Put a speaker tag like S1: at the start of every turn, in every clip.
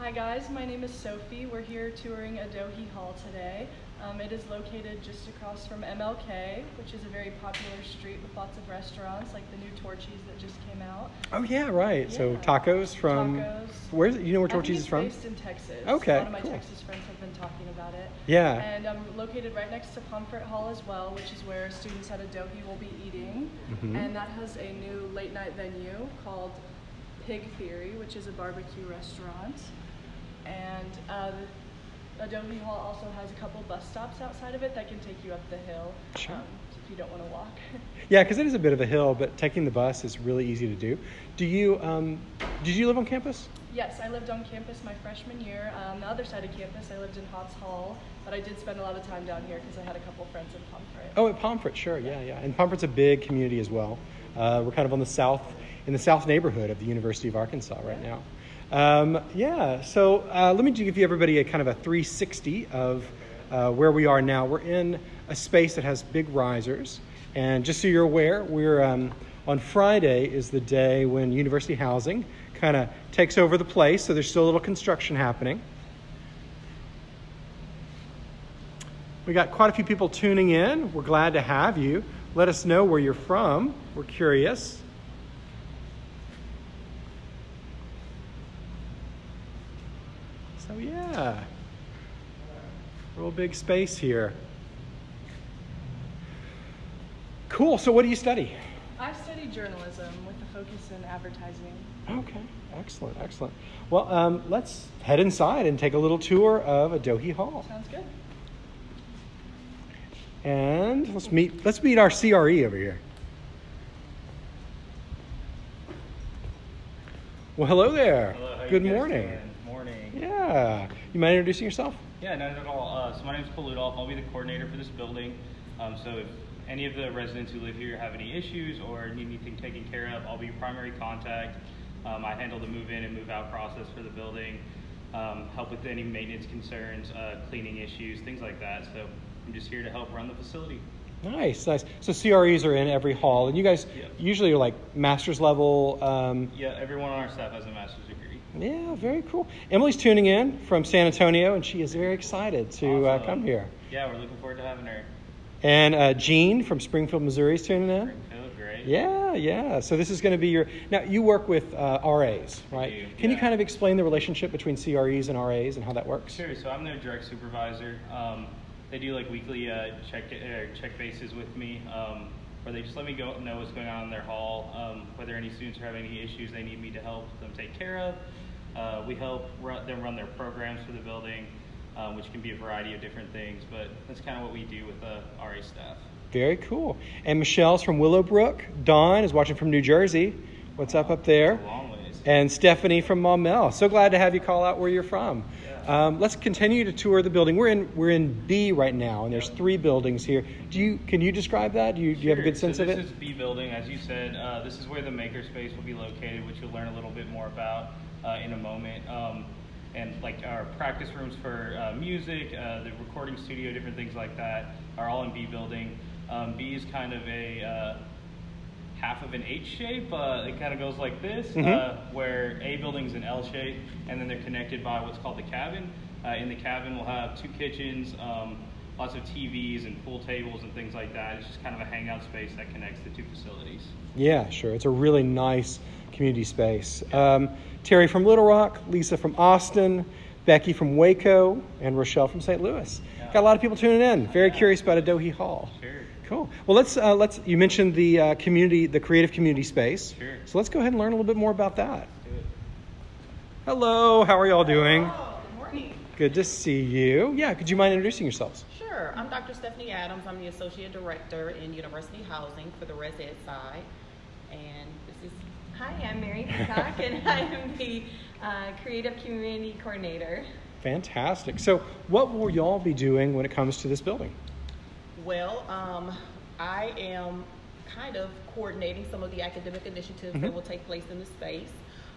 S1: Hi guys, my name is Sophie. We're here touring Adohi Hall today. Um, it is located just across from MLK, which is a very popular street with lots of restaurants, like the new Torchy's that just came out.
S2: Oh yeah, right. So tacos from
S1: Tacos.
S2: where's you know where
S1: I think
S2: Torchy's
S1: it's
S2: is from?
S1: based in Texas.
S2: Okay,
S1: A lot of my
S2: cool.
S1: Texas friends have been talking about it.
S2: Yeah.
S1: And I'm located right next to Pomfret Hall as well, which is where students at Adohi will be eating.
S2: Mhm.
S1: And that has a new late night venue called Pig Theory, which is a barbecue restaurant. And uh, Adohi Hall also has a couple bus stops outside of it that can take you up the hill
S2: Sure.
S1: um, if you don't want to walk.
S2: Yeah, because it is a bit of a hill, but taking the bus is really easy to do. Do you um, did you live on campus?
S1: yes, I lived on campus my freshman year. On the other side of campus, I lived in Hobbs Hall, but I did spend a lot of time down here because I had a couple friends in Pomfret.
S2: Oh, at Pomfret, sure, yeah, yeah. And Pomfret's a big community as well. Uh, we're kind of on the south, in the south neighborhood of the University of Arkansas right now. Um, yeah, so uh, let me give you everybody a kind of a 360 of uh, where we are now. We're in a space that has big risers, and just so you're aware, we're um, on Friday is the day when University Housing kind of takes over the place. So there's still a little construction happening. We got quite a few people tuning in. We're glad to have you. Let us know where you're from. We're curious. So, yeah, real big space here. Cool. So, what do you study?
S1: I study journalism with a focus in advertising.
S2: Okay, excellent, excellent. Well, um, let's head inside and take a little tour of Adohi Hall.
S1: Sounds good.
S2: And let's meet let's meet our CRE over here. Well, hello there.
S3: Hello, how you
S2: Good
S3: guys
S2: morning. Yeah. You mind introducing yourself?
S3: Yeah, not at all. Uh, so my name is Cole Ludolph. I'll be the coordinator for this building. Um, so if any of the residents who live here have any issues or need anything taken care of, I'll be your primary contact. Um, I handle the move in and move out process for the building, um, help with any maintenance concerns, uh, cleaning issues, things like that. So I'm just here to help run the facility.
S2: Nice, nice. So CREs are in every hall, and you guys
S3: Yep.
S2: usually are like master's level. Um,
S3: Yeah, everyone on our staff has a master's degree.
S2: Yeah, very cool. Emily's tuning in from San Antonio, and she is very excited to uh, come here.
S3: Yeah, we're looking forward to having her.
S2: And uh, Jean from Springfield, Missouri, is tuning in.
S3: Springfield, great.
S2: Yeah, yeah. So this is going to be your. Now you work with uh, RAs, right?
S3: do,
S2: Can you kind of explain the relationship between CREs and RAs and how that works?
S3: Sure. So I'm their direct supervisor. Um, they do like weekly uh, check uh, check bases with me, um, where they just let me go know what's going on in their hall, um, whether any students are having any issues they need me to help them take care of. Uh, we help run, them run their programs for the building, um, which can be a variety of different things, but that's kind of what we do with the RA staff.
S2: Very cool. And Michelle's from Willowbrook. Dawn is watching from New Jersey. What's up up there?
S3: It's a long ways.
S2: And Stephanie from Maumelle. So glad to have you call out where you're from.
S3: Yeah.
S2: Um, let's continue to tour the building. We're in we're in B right now, and there's three buildings here. Do you can you describe that? Do you, do you have a good sense
S3: so
S2: of it?
S3: This is B building, as you said. Uh, this is where the makerspace will be located, which you'll learn a little bit more about uh, in a moment. Um, and like our practice rooms for uh, music, uh, the recording studio, different things like that are all in B building. Um, B is kind of a uh, half of an H shape. Uh, it kind of goes like this, uh, where A building's an L shape, and then they're connected by what's called the cabin. Uh, in the cabin, we'll have two kitchens, um, lots of TVs and pool tables and things like that. It's just kind of a hangout space that connects the two facilities.
S2: Yeah, sure. It's a really nice community space. Um, Terry from Little Rock, Lisa from Austin, Becky from Waco, and Rochelle from St. Louis.
S3: Yeah.
S2: Got a lot of people tuning in. Very
S3: Yeah.
S2: curious about Adohi Hall.
S3: Sure.
S2: Cool. Well, let's uh, let's. You mentioned the uh, community, the creative community space.
S3: Sure.
S2: So let's go ahead and learn a little bit more about that.
S3: Do it.
S2: Hello. How are y'all doing?
S4: Hello, good morning.
S2: Good to see you. Yeah. Could you mind introducing yourselves?
S4: Sure, I'm Dr. Stephanie Adams. I'm the Associate Director in University Housing for the Res Ed side. And this is,
S5: Hi, I'm Mary Peacock, and I am the uh, Creative Community Coordinator.
S2: Fantastic. So, what will y'all be doing when it comes to this building?
S4: well, um, I am kind of coordinating some of the academic initiatives that
S2: Mhm.
S4: will take place in the space.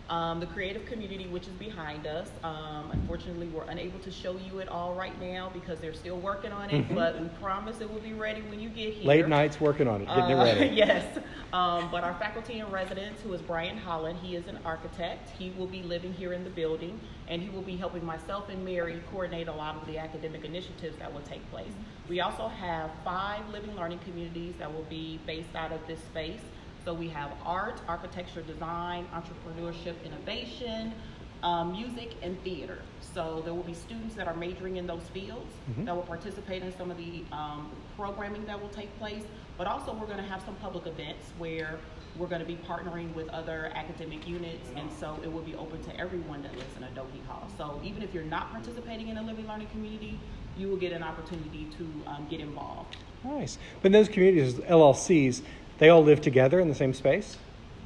S4: Um, the creative community, which is behind us, um, unfortunately, we're unable to show you it all right now because they're still working on it.
S2: Mhm.
S4: But we promise it will be ready when you get here.
S2: Late nights working on it, getting it
S4: Uh,
S2: ready.
S4: yes. Um, but our faculty and residents, who is Brian Holland, he is an architect. He will be living here in the building, and he will be helping myself and Mary coordinate a lot of the academic initiatives that will take place. We also have five living learning communities that will be based out of this space. So we have art, architecture, design, entrepreneurship, innovation, um, music, and theater. So there will be students that are majoring in those fields
S2: Mhm.
S4: that will participate in some of the um, programming that will take place. But also, we're going to have some public events where we're going to be partnering with other academic units, and so it will be open to everyone that lives in Adohi Hall. So even if you're not participating in a living learning community, you will get an opportunity to um, get involved.
S2: Nice. But in those communities, LLCs, they all live together in the same space?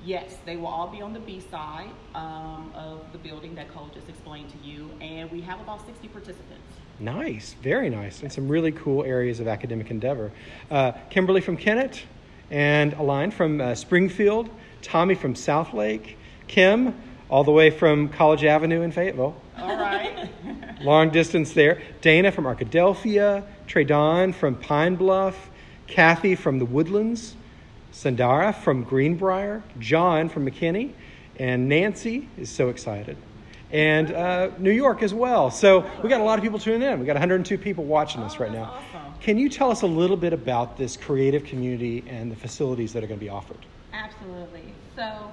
S4: Yes, they will all be on the B side um, of the building that Cole just explained to you, and we have about 60 participants.
S2: Nice, very nice, and some really cool areas of academic endeavor. Uh, Kimberly from Kennett, and Aline from uh, Springfield, Tommy from Southlake, Kim all the way from College Avenue in Fayetteville.
S4: All right.
S2: Long distance there. Dana from Arkadelphia, Trey Don from Pine Bluff, Kathy from the Woodlands, Sandara from Greenbrier, John from McKinney, and Nancy is so excited. And uh, New York as well. So we got a lot of people tuning in. We got 102 people watching us
S4: Oh,
S2: right now.
S4: awesome.
S2: Can you tell us a little bit about this creative community and the facilities that are going to be offered?
S5: Absolutely. So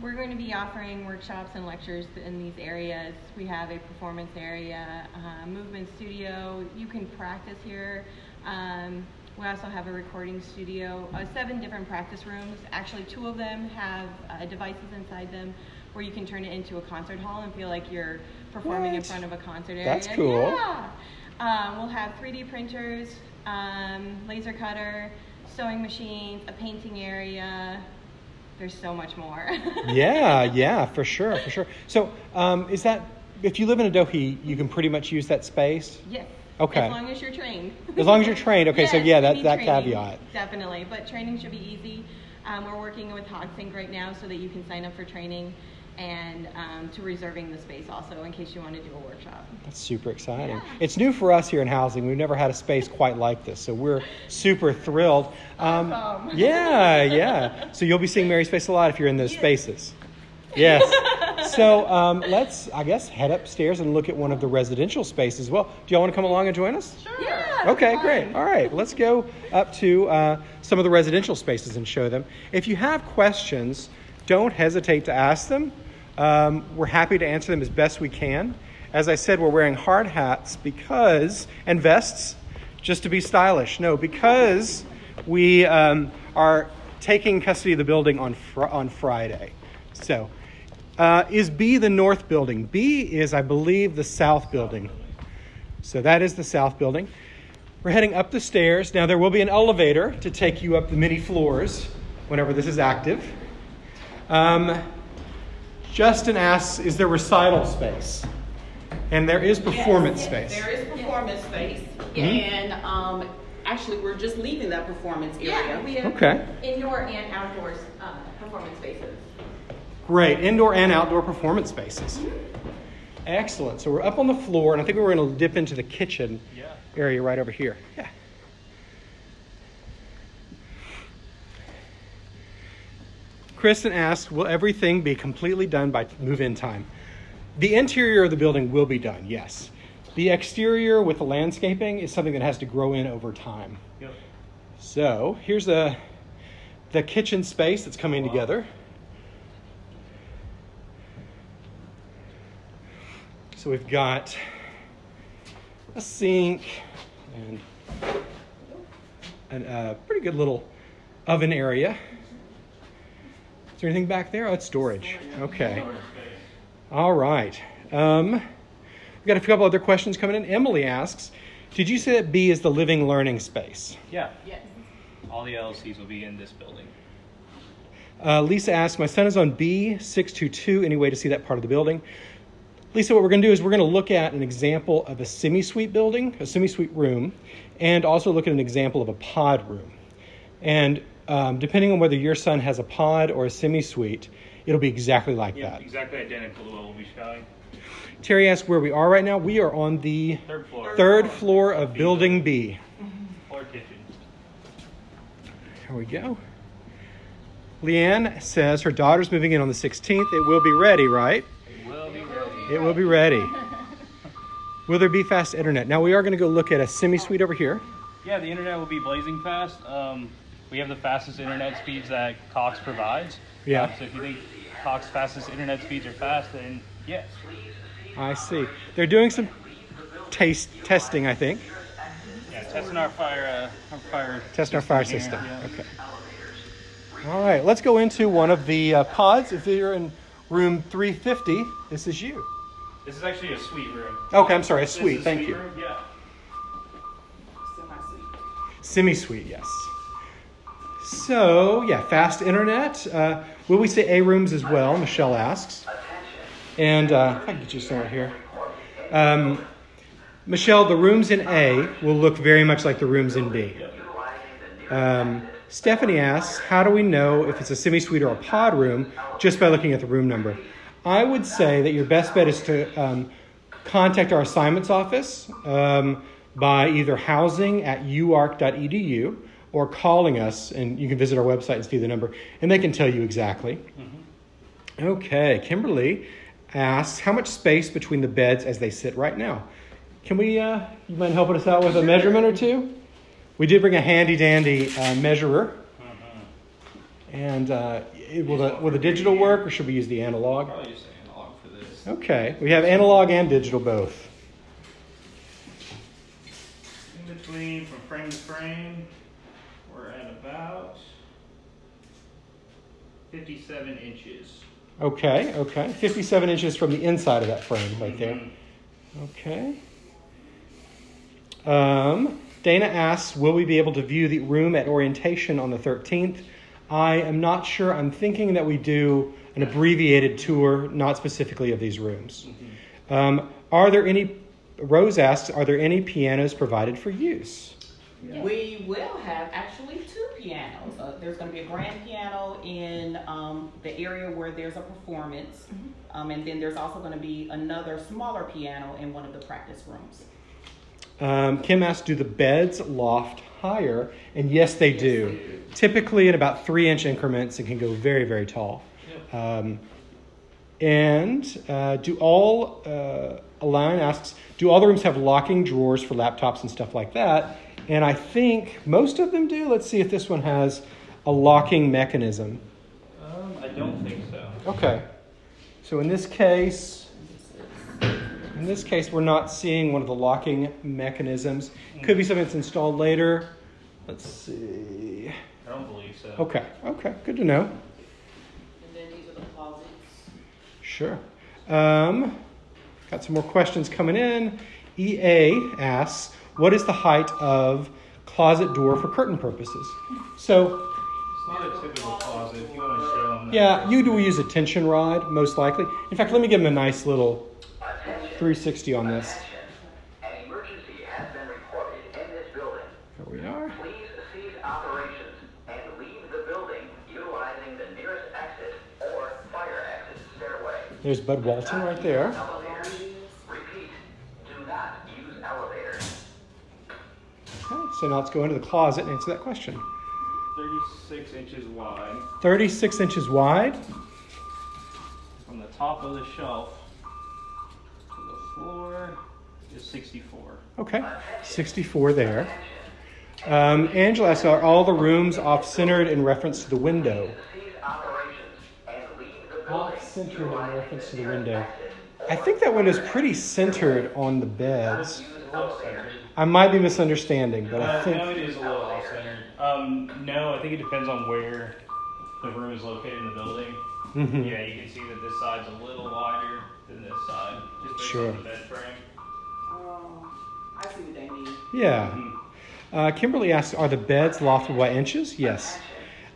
S5: we're going to be offering workshops and lectures in these areas. We have a performance area, a movement studio. You can practice here. Um, we also have a recording studio, uh, seven different practice rooms. Actually, two of them have uh, devices inside them where you can turn it into a concert hall and feel like you're performing in front of a concert area.
S2: That's cool.
S5: Yeah. Um, we'll have 3D printers, um, laser cutter, sewing machines, a painting area. There's so much more.
S2: yeah, yeah, for sure, for sure. So, um, is that if you live in Adohi, you can pretty much use that space?
S5: Yes.
S2: Okay.
S5: As long as you're trained.
S2: As long as you're trained. Okay, so yeah, that, that
S5: training,
S2: caveat.
S5: Definitely, but training should be easy. Um, we're working with HogSync right now so that you can sign up for training and um, to reserving the space also in case you want to do a workshop.
S2: That's super exciting.
S5: Yeah.
S2: It's new for us here in housing. We've never had a space quite like this, so we're super thrilled. Um,
S5: Awesome.
S2: yeah, yeah. So you'll be seeing Mary's face a lot if you're in those spaces. Yes. So um, let's, I guess, head upstairs and look at one of the residential spaces. Well, do y'all want to come along and join us?
S4: Sure.
S5: Yeah.
S2: Okay,
S5: fun.
S2: great. All right, let's go up to uh, some of the residential spaces and show them. If you have questions, don't hesitate to ask them. Um, we're happy to answer them as best we can. As I said, we're wearing hard hats because, and vests, just to be stylish. No, because we um, are taking custody of the building on, fr- on Friday. So, uh, is B the north building? B is, I believe, the south building. So that is the south building. We're heading up the stairs. Now, there will be an elevator to take you up the many floors whenever this is active. Um, Justin asks, is there recital space? And there is performance
S4: Yes,
S2: space.
S4: There is performance space,
S2: Mhm.
S4: and um, actually, we're just leaving that performance area.
S5: Yeah, we have
S2: Okay.
S5: indoor and outdoors uh, performance spaces.
S2: Great. Indoor and outdoor performance spaces. Excellent. So we're up on the floor, and I think we're going to dip into the kitchen
S3: Yeah.
S2: area right over here. Yeah. Kristen asks, will everything be completely done by move-in time? The interior of the building will be done, yes. The exterior with the landscaping is something that has to grow in over time.
S3: Yep.
S2: So here's the the kitchen space that's coming
S3: Wow.
S2: together. So we've got a sink and a uh, pretty good little oven area. Is there anything back there? Oh, it's storage. Okay. All right. Um, we've got a couple other questions coming in. Emily asks, "Did you say that B is the living learning space?"
S3: Yeah.
S4: Yes.
S3: All the LLCs will be in this building.
S2: Uh, Lisa asks, My son is on B622. Any way to see that part of the building? Lisa, what we're going to do is we're going to look at an example of a semi suite building, a semi suite room, and also look at an example of a pod room. And um, depending on whether your son has a pod or a semi suite, it'll be exactly like
S3: Yeah,
S2: that.
S3: exactly identical to what we'll be showing.
S2: Terry asked where we are right now. We are on the
S3: Third floor.
S2: third floor of Building B.
S3: Floor kitchen.
S2: Here we go. Leanne says her daughter's moving in on the 16th. It will be ready, right?
S3: Ready.
S2: It will be ready. Will there be fast internet? Now we are going to go look at a semi suite over here.
S3: Yeah, the internet will be blazing fast. Um, we have the fastest internet speeds that Cox provides.
S2: Yeah.
S3: Um, so if you think Cox fastest internet speeds are fast, then yes.
S2: I see. They're doing some taste testing, I think.
S3: Yeah, testing our fire, uh, our fire.
S2: Testing our fire
S3: here,
S2: system.
S3: yeah.
S2: Okay. All right, let's go into one of the uh, pods. If you're in room 350, this is you.
S3: This is actually a suite room.
S2: Okay, I'm sorry, a suite. Thank
S3: suite
S2: you.
S3: room, Yeah.
S2: Semi suite, yes. So, yeah, fast internet. Uh, will we say A rooms as well? Michelle asks. And uh, I can get you somewhere here. Um, Michelle, the rooms in A will look very much like the rooms in B. Um, Stephanie asks, how do we know if it's a semi suite or a pod room just by looking at the room number? I would say that your best bet is to um, contact our assignments office um, by either housing at uark.edu or calling us, and you can visit our website and see the number, and they can tell you exactly. Okay, Kimberly asks, how much space between the beds as they sit right now? Can we, uh, you mind helping us out with a measurement or two? We did bring a handy dandy uh, measurer. And uh, it- will, the, will the digital work or should we use the analog?
S3: Probably just analog for this.
S2: Okay, we have analog and digital both.
S3: In between, from frame to frame, we're at about 57 inches.
S2: Okay, okay. 57 inches from the inside of that frame right there.
S3: Mhm.
S2: Okay. Um, Dana asks, will we be able to view the room at orientation on the 13th? I am not sure. I'm thinking that we do an abbreviated tour, not specifically of these rooms. Um, are there any, Rose asks, are there any pianos provided for use?
S4: We will have actually two pianos. Uh, there's going to be a grand piano in um, the area where there's a performance, um, and then there's also going to be another smaller piano in one of the practice rooms.
S2: Um, Kim asks, do the beds loft higher? And yes, they do. Typically in about three inch increments and can go very, very tall. Um, and uh, do all, uh, Alan asks, do all the rooms have locking drawers for laptops and stuff like that? And I think most of them do. Let's see if this one has a locking mechanism.
S3: Um, I don't think so.
S2: Okay. So in this case, in this case, we're not seeing one of the locking mechanisms. Could be something that's installed later. Let's see.
S3: I don't believe so.
S2: Okay. Okay. Good to know.
S4: And then these are the closets.
S2: Sure. Um, got some more questions coming in. EA asks, "What is the height of closet door for curtain purposes?" So
S3: It's not a typical closet. If you want to show them.
S2: Yeah, you do use a tension rod, most likely. In fact, let me give him a nice little 360 on this. There's Bud Walton right there.
S6: Elevators. Repeat, do not use elevators.
S2: Okay, so now let's go into the closet and answer that question.
S3: 36 inches wide.
S2: 36 inches wide.
S3: From the top of the shelf to the floor is 64.
S2: Okay, 64 there. Um, Angela asks, are all the rooms off-centered in reference to the window? Off-centered in reference to the window. I think that window's pretty centered on the beds.
S3: A little centered.
S2: I might be misunderstanding, but I
S3: Uh,
S2: think...
S3: no, it is a little off centered. Um, no, I think it depends on where the room is located in the building.
S2: Mhm.
S3: Yeah, you can see that this side's a little wider than this side, just based
S2: Sure.
S3: on the bed frame.
S4: Oh, I see what they mean.
S2: Yeah.
S3: Mhm.
S2: Uh, Kimberly asks, are the beds lofted by inches? Yes.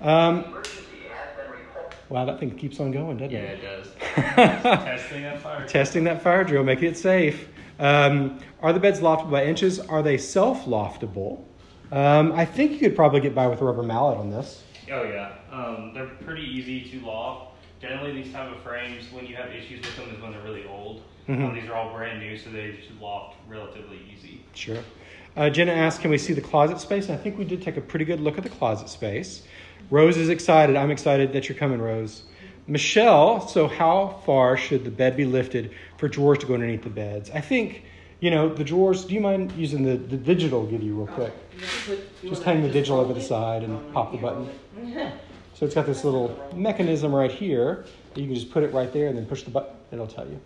S2: Um,
S6: Emergency has been reported.
S2: Wow, that thing keeps on going, doesn't
S3: Yeah,
S2: it?
S3: Yeah, it does. Testing that fire.
S2: Testing that fire drill, making it safe. Um, are the beds lofted by inches? Are they self loftable? Um, I think you could probably get by with a rubber mallet on this.
S3: Oh yeah, um, they're pretty easy to loft. generally these type of frames, when you have issues with them, is when they're really old.
S2: Mhm.
S3: Um, these are all brand new, so they just loft relatively easy.
S2: Sure. Uh, Jenna asked, can we see the closet space? And I think we did take a pretty good look at the closet space. Rose is excited. I'm excited that you're coming, Rose. Michelle, so how far should the bed be lifted for drawers to go underneath the beds? I think, you know, the drawers, do you mind using the, the digital give you real quick? Just hang the digital over the side and pop the button. So it's got this little mechanism right here. that You can just put it right there and then push the button. It'll tell you.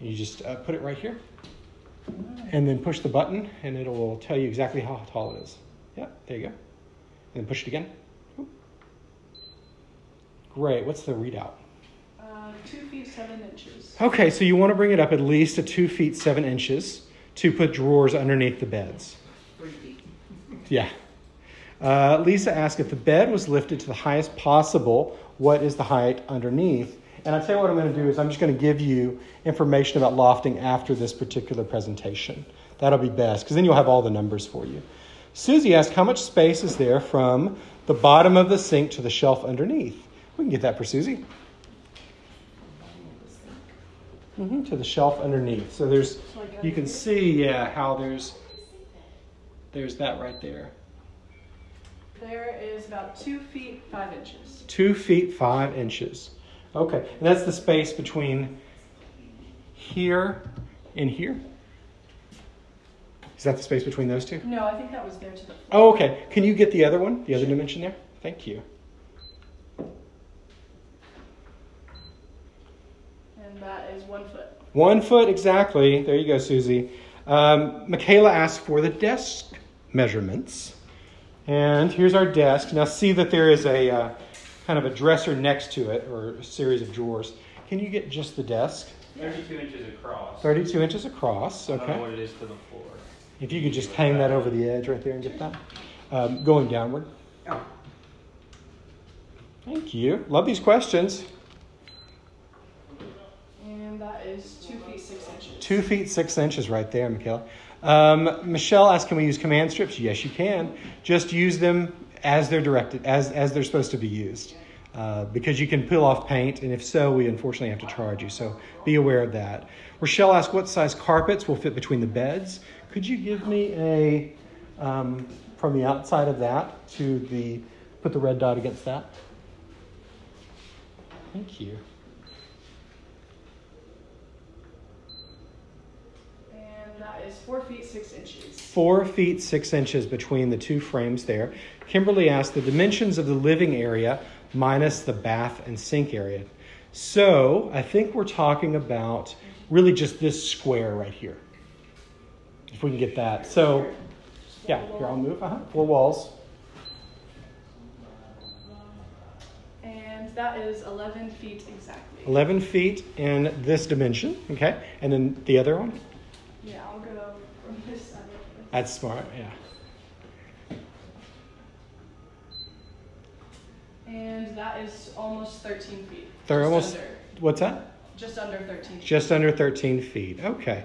S2: And you just uh, put it right here and then push the button and it will tell you exactly how tall it is. Yeah, there you go. And then push it again. Great. What's the readout?
S1: Uh, two feet seven inches.
S2: Okay, so you want to bring it up at least to two feet seven inches to put drawers underneath the beds. Three feet. Yeah. Uh, Lisa asked if the bed was lifted to the highest possible, what is the height underneath? And I'll tell you what I'm going to do is I'm just going to give you information about lofting after this particular presentation. That'll be best because then you'll have all the numbers for you. Susie asked how much space is there from the bottom of the sink to the shelf underneath. We can get that for Susie. hmm to the shelf underneath. So there's, you can see, yeah, how there's, there's that right there.
S1: There is about two feet five inches.
S2: Two feet five inches. Okay, and that's the space between here and here. Is that the space between those two?
S1: No, I think that was there to the floor.
S2: Oh, okay. Can you get the other one, the other dimension there? Thank you.
S1: And that is one foot.
S2: One foot exactly. There you go, Susie. Um, Michaela asked for the desk measurements. And here's our desk. Now, see that there is a uh, kind of a dresser next to it or a series of drawers. Can you get just the desk?
S3: 32 inches across.
S2: 32 inches across.
S3: I don't know
S2: Okay.
S3: what it is to the floor.
S2: If you could just hang that over the edge right there and get that. Um, going downward. Thank you. Love these questions.
S1: And that is two feet six inches.
S2: Two feet six inches right there, Mikhail. Um, Michelle asked, "Can we use command strips?" Yes, you can. Just use them as they're directed, as as they're supposed to be used, uh, because you can peel off paint, and if so, we unfortunately have to charge you. So be aware of that. Rochelle asked, "What size carpets will fit between the beds?" Could you give me a um, from the outside of that to the put the red dot against that? Thank you.
S1: And that is four feet six inches.
S2: four feet six inches between the two frames there. Kimberly asked the dimensions of the living area minus the bath and sink area. So I think we're talking about really just this square right here. If we can get that. So, yeah, here I'll move. Uh-huh. Four walls.
S1: And that is 11 feet exactly.
S2: 11 feet in this dimension. Okay. And then the other one?
S1: Yeah, I'll go from this side.
S2: That's smart. Yeah.
S1: And that is almost 13 feet.
S2: They're almost,
S1: Under,
S2: what's that?
S1: just under 13 feet.
S2: Just under 13 feet. Okay.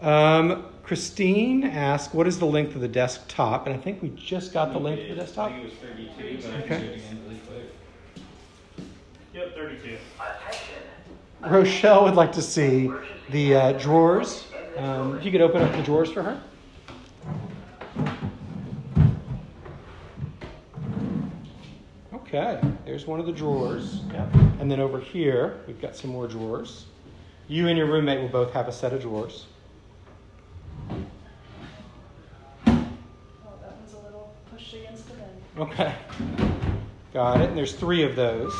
S2: Um, Christine asked, what is the length of the desktop? And I think we just got the length of the desktop.
S3: I think it was 32, but I
S2: Okay.
S3: can do it again really quick. Yep, 32.
S2: Rochelle would like to see the uh, drawers. Um, if you could open up the drawers for her. Okay, there's one of the drawers. Yep. And then over here, we've got some more drawers. You and your roommate will both have a set of drawers.
S1: Oh, that one's a little pushed against the bed.
S2: Okay. Got it. And there's three of those.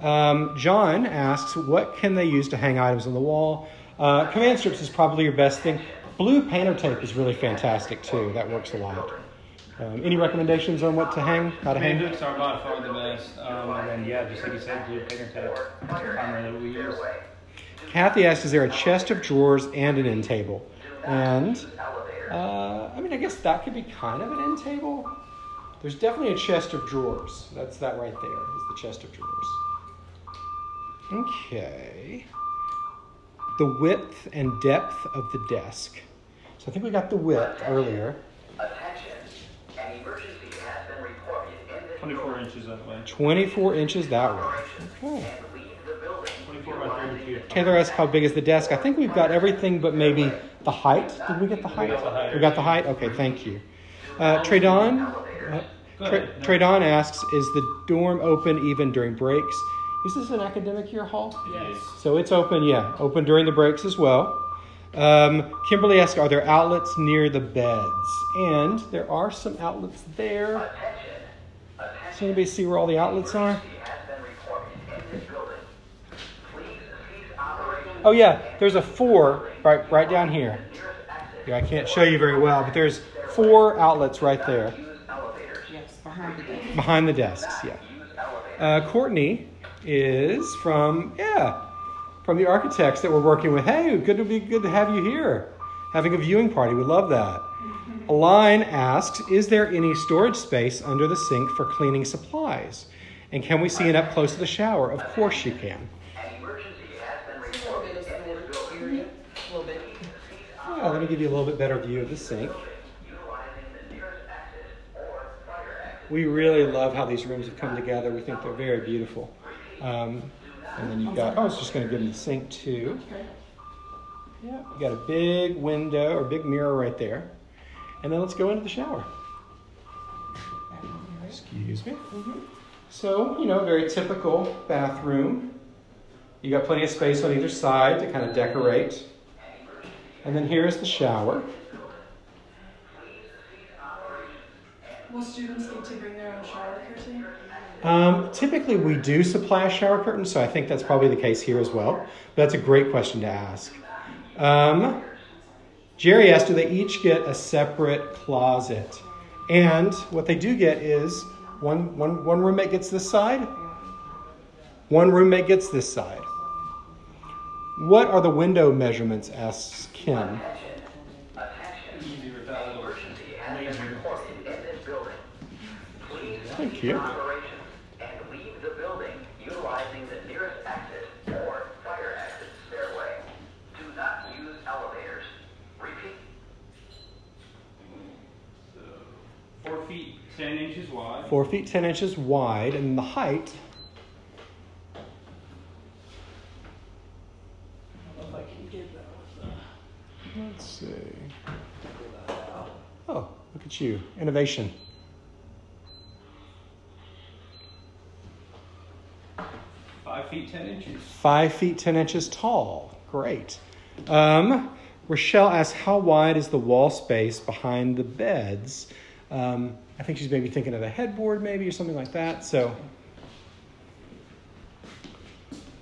S2: Um, John asks, what can they use to hang items on the wall? Uh, command strips is probably your best thing. Blue painter tape is really fantastic too. That works a lot. Um, any recommendations on what to hang? How to hang?
S3: hooks are by far the best. Um, and yeah, just like you said, blue painter tape. That's the primary that we use.
S2: Kathy asks, is there a chest of drawers and an end table? And uh, I mean, I guess that could be kind of an end table. There's definitely a chest of drawers. That's that right there. Is the chest of drawers. Okay. The width and depth of the desk. So I think we got the width earlier.
S6: Attention. An emergency has been reported in this
S3: 24 inches that way.
S2: 24 inches that way. Okay.
S6: Leave the building.
S3: 24 by 32.
S2: Taylor asked how big is the desk. I think we've got everything but maybe the height. Did we get the height?
S3: got the height.
S2: We got the height? Okay, thank you. Uh, Traydon, uh, Tra- Traydon asks, is the dorm open even during breaks? Is this an academic year hall?
S3: Yes.
S2: So it's open, yeah, open during the breaks as well. Um, Kimberly asks, are there outlets near the beds? And there are some outlets there.
S6: Attention. Attention.
S2: Does anybody see where all the outlets are?
S6: has been reported in this building. Please cease operations.
S2: Oh yeah, there's a four right right down here. Yeah, I can't show you very well, but there's four outlets right there
S6: Use elevators.
S4: Yes, behind the desk.
S2: behind the desks. Yeah. Uh, Courtney is from yeah from the architects that we're working with. Hey, good to be good to have you here, having a viewing party. We love that. Aline asks, is there any storage space under the sink for cleaning supplies? And can we see it up close to the shower? Of course you can.
S6: An emergency has been reported in this building.
S2: Yeah, let me give you a little bit better view of the sink.
S6: Utilizing the nearest exit or fire exit.
S2: We really love how these rooms have come together. We think they're very beautiful. Um, and then you've got, oh, I was just going to give them the sink too. Yeah, you got a big window or big mirror right there. And then let's go into the shower. Excuse me. So, you know, very typical bathroom. You got plenty of space on either side to kind of decorate. And then here's the shower.
S1: Will students need to bring their own shower curtain?
S2: Um, typically, we do supply a shower curtain, so I think that's probably the case here as well. But that's a great question to ask. Um, Jerry asked, do they each get a separate closet? And what they do get is one, one, one roommate gets this side, one roommate gets this side. What are the window measurements? asks Kim.
S6: Attention. Attention.
S3: Easy repellent or
S6: Emergency has been reported in this building. Please
S2: Thank
S6: cease
S2: you.
S6: operations and leave the building utilizing the nearest exit or fire exit stairway. Do not use elevators. Repeat.
S3: Four feet, 10 inches wide.
S2: Four feet ten inches wide, and the height.
S1: I don't know if I can get that with the.
S2: Let's see. Oh, look at you. Innovation.
S3: Five feet, 10 inches.
S2: Five feet ten inches tall. Great. Um, Rochelle asks, how wide is the wall space behind the beds? Um, I think she's maybe thinking of a headboard, maybe, or something like that. So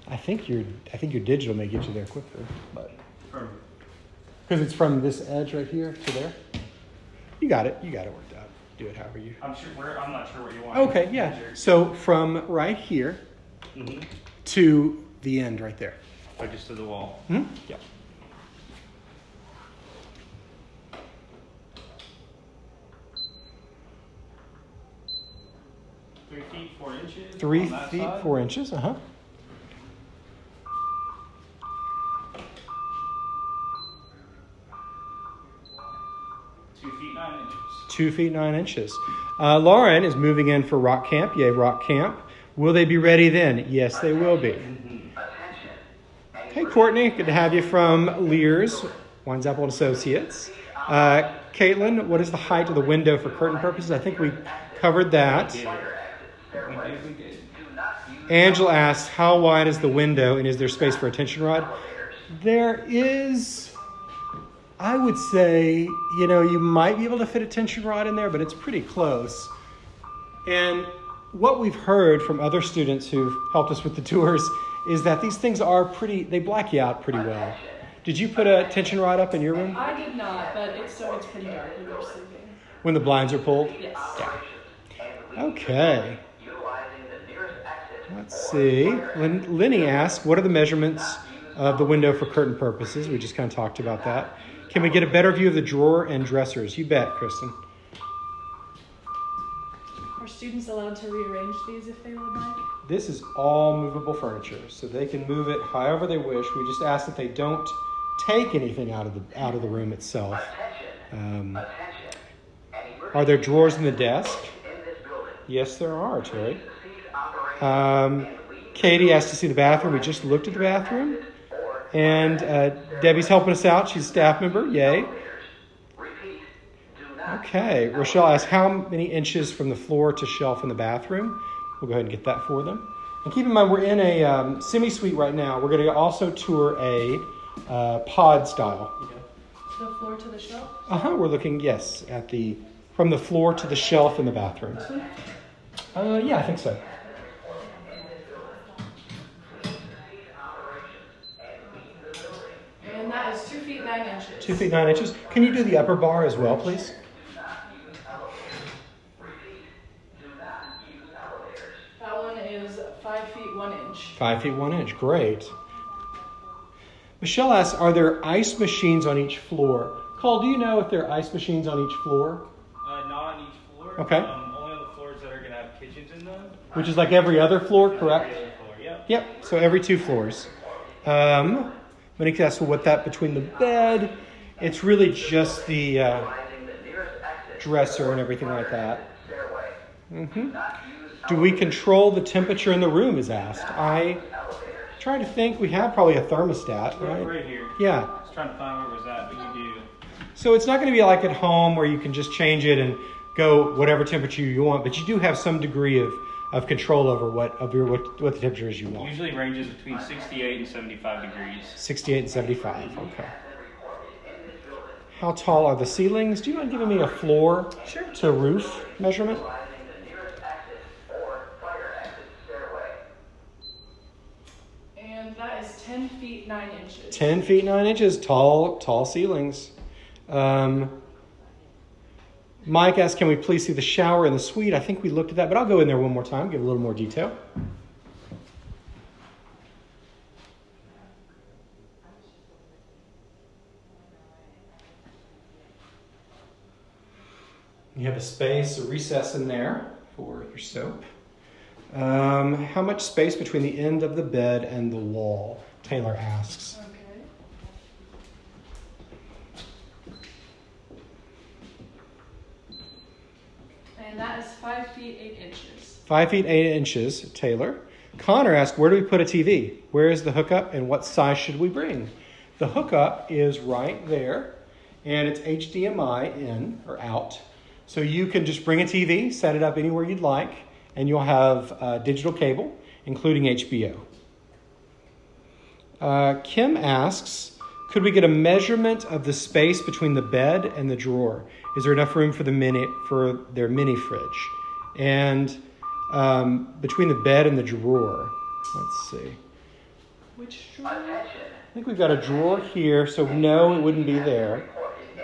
S2: I think your I think your digital may get you there quicker, but because it's from this edge right here to there. You got it. You got it worked out. Do it however you.
S3: I'm sure. We're, I'm not sure what you want.
S2: Okay, yeah. So from right here
S3: Mm-hmm.
S2: To the end right there.
S3: So just to the wall.
S2: Hmm? Yeah.
S3: Three feet, four inches.
S2: Three feet
S3: side.
S2: four inches. Uh huh.
S3: Two feet, nine inches.
S2: Two feet nine inches. Uh, Lauren is moving in for Rock Camp. Yay, Rock Camp. Will they be ready then? Yes, they will be. Hey, Courtney. Good to have you from Lears, Wines Apple Associates. Uh, Caitlin, what is the height of the window for curtain purposes? I think we covered that. Angela asks, how wide is the window and is there space for a tension rod? There is, I would say, you know, you might be able to fit a tension rod in there, but it's pretty close. And what we've heard from other students who've helped us with the tours is that these things are pretty, they black you out pretty well. Did you put a tension rod up in your room
S1: I did not, but it's so it's pretty dark when you're sleeping.
S2: when the blinds are pulled?
S1: Yes.
S2: Okay.
S6: nearest exit.
S2: Let's see. Lin- Lenny asked, what are the measurements of the window for curtain purposes? We just kind of talked about that. Can we get a better view of the drawer and dressers? You bet, Kristen.
S1: Are students allowed to rearrange these if they would like?
S2: This is all movable furniture, so they can move it however they wish. We just ask that they don't take anything out of the out of the room itself. Um,
S6: Attention. An emergency
S2: are there drawers in the desk?
S6: in this building.
S2: Yes, there are, Terry. Um, Katie asked to see the bathroom. We just looked at the bathroom. And uh, Debbie's helping us out. She's a staff member. Yay.
S6: elevators. Repeat, do not
S2: Okay. Rochelle asked how many inches from the floor to shelf in the bathroom. We'll go ahead and get that for them. And keep in mind, we're in a um, semi suite right now. We're going to also tour a uh, pod style.
S1: The floor to the shelf.
S2: Uh huh. We're looking, yes, at the from the floor to the shelf in the bathroom. Uh, yeah, I think so.
S1: And that is two feet nine inches.
S2: Two feet nine inches. Can you do the upper bar as well, please?
S1: That one is five feet one inch.
S2: Five feet one inch. Great. Michelle asks, are there ice machines on each floor? Cole, do you know if there are ice machines on each floor?
S3: Uh, not on each floor.
S2: Okay.
S3: Um, only on the floors that are gonna have kitchens in them.
S2: Which is like every other floor, correct?
S3: Every other floor. Yep.
S2: Yep. So every two floors. Um, Monique asks, well, what that between the bed? It's really just the uh,
S6: utilizing the nearest exit
S2: dresser and everything like that.
S6: stairway.
S2: Do we control the temperature in the room? Is asked. I try to think. We have probably a thermostat, Right,
S3: right? here.
S2: Yeah.
S3: I was trying to find where it was at, but you do.
S2: So it's not going to be like at home where you can just change it and go whatever temperature you want, but you do have some degree of, of control over what of your what, what the temperature is you want.
S3: Usually ranges between 68 and 75 degrees.
S2: 68 and 75. Okay. How tall are the ceilings? Do you mind giving me a floor to roof measurement?
S6: Utilizing the nearest exit or fire exit stairway.
S1: And is ten feet nine inches.
S2: 10 feet 9 inches, tall, tall ceilings. Um, Mike asked, can we please see the shower in the suite? I think we looked at that, but I'll go in there one more time, give a little more detail. You have a space, a recess in there for your soap. Um, how much space between the end of the bed and the wall? Taylor asks.
S1: Okay. And that is five feet eight inches.
S2: Five feet eight inches, Taylor. Connor asked, where do we put a TV? Where is the hookup and what size should we bring? The hookup is right there and it's HDMI in or out. So you can just bring a TV, set it up anywhere you'd like, and you'll have uh, digital cable, including HBO. Uh, Kim asks, could we get a measurement of the space between the bed and the drawer? Is there enough room for the mini for their mini fridge? And um, between the bed and the drawer, let's see.
S1: Which drawer?
S2: I think we've got a drawer here, so no, it wouldn't be there.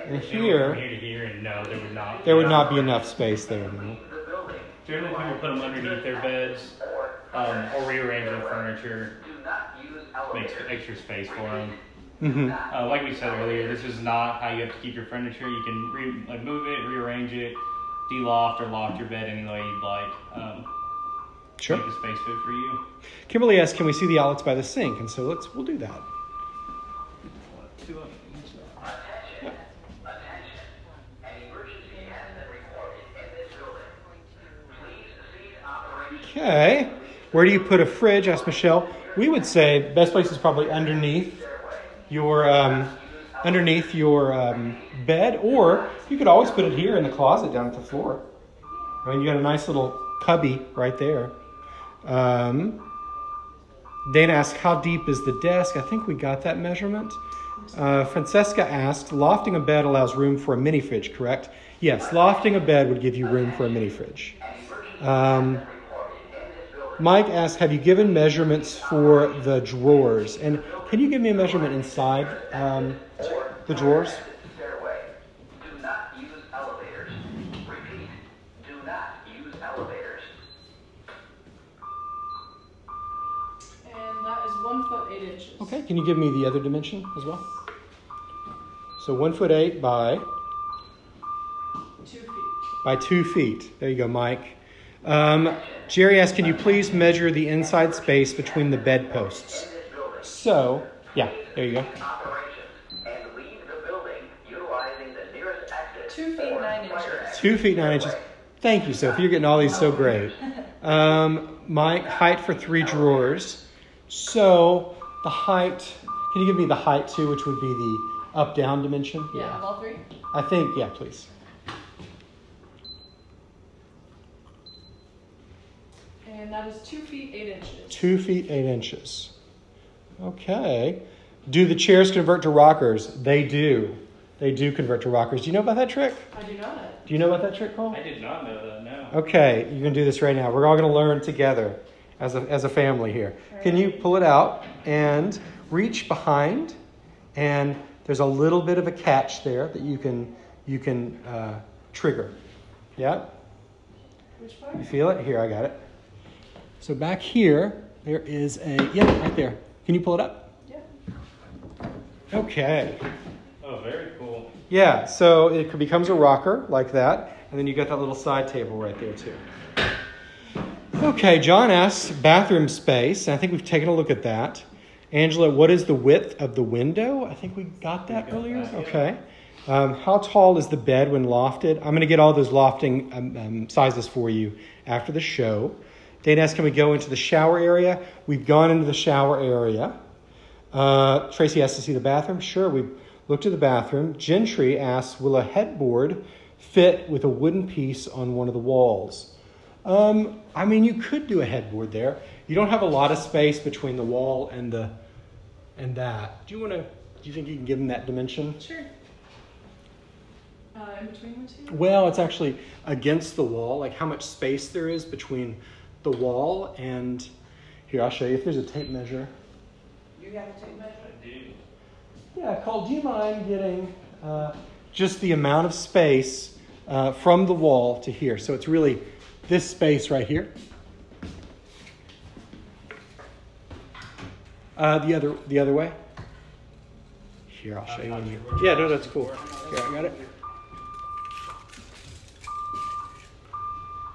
S2: And here,
S3: here to here, and no, there would not.
S2: there would not be enough space there. No.
S3: Generally, people put them underneath their beds um, or rearrange their furniture,
S6: Do not
S3: makes extra space for them.
S2: hmm
S3: Uh, like we said earlier, this is not how you have to keep your furniture. You can re- like move it, rearrange it, de-loft or loft your bed any way you'd like. Um,
S2: Sure.
S3: Make the space fit for you.
S2: Kimberly asked, "Can we see the outlets by the sink?" And so let's we'll do that.
S6: Attention. Attention. An emergency has been reported in this building. Please cease operations.
S2: Okay. Where do you put a fridge? asked Michelle. We would say the best place is probably underneath your um, underneath your um, bed, or you could always put it here in the closet down at the floor. I mean, you got a nice little cubby right there. Um, Dana asked, "How deep is the desk?" I think we got that measurement. Uh, Francesca asked, "Lofting a bed allows room for a mini fridge, correct?" Yes, lofting a bed would give you room for a mini fridge. Um, Mike asks, "Have you given measurements for the drawers?" And can you give me a measurement inside um, the drawers?
S6: Stairway. Do not use elevators. Repeat. Do not use elevators.
S1: And that is one foot eight inches.
S2: Okay. Can you give me the other dimension as well? So one foot eight by
S1: Two feet.
S2: by two feet. There you go, Mike. Um, Jerry asked, "Can you please measure the inside space between the bedposts?" So, yeah, there you go.
S6: Operations. And leave the building utilizing the nearest exit.
S1: Two feet nine inches.
S2: Two feet nine inches. Thank you, Sophie. You're getting all these so great. Um, my height for three drawers. So the height. Can you give me the height too, which would be the up down dimension?
S1: Yeah, of all three?
S2: I think. Yeah, please.
S1: And that is two feet, eight inches.
S2: Two feet eight inches. Okay. Do the chairs convert to rockers? They do. They do convert to rockers. Do you know about that trick?
S1: I do not.
S2: Do you know about that trick, Cole?
S3: I did not know that. No.
S2: Okay, you're gonna do this right now. We're all gonna learn together as a, as a family here. Can you pull it out and reach behind? And there's a little bit of a catch there that you can you can uh, trigger. Yeah,
S1: Which part?
S2: you feel it? Here, I got it. So back here, there is a yeah, right there. Can you pull it up?
S1: Yeah.
S2: Okay.
S3: Oh, very cool.
S2: Yeah, so it becomes a rocker like that, and then you got that little side table right there too. Okay, John asks bathroom space, I think we've taken a look at that. Angela, what is the width of the window? I think we got that
S3: got
S2: earlier.
S3: that, yeah.
S2: Okay. Um, how tall is the bed when lofted? I'm going to get all those lofting um, um, sizes for you after the show. Dana asks, can we go into the shower area? We've gone into the shower area. Uh, Tracy has to see the bathroom. Sure, we looked at the bathroom. Gentry asks, will a headboard fit with a wooden piece on one of the walls? Um, I mean, you could do a headboard there. You don't have a lot of space between the wall and the and that. Do you want to? Do you think you can give them that dimension?
S1: Sure. Uh, in between the two?
S2: Well, it's actually against the wall. Like how much space there is between the wall and here. I'll show you. If there's a tape measure.
S3: You have to take measure. I do.
S2: Yeah, Cole, do you mind getting uh, just the amount of space uh, from the wall to here? So it's really this space right here. Uh, the other the other way. Here, I'll show you. When you yeah, no, that's cool. Here, I got it.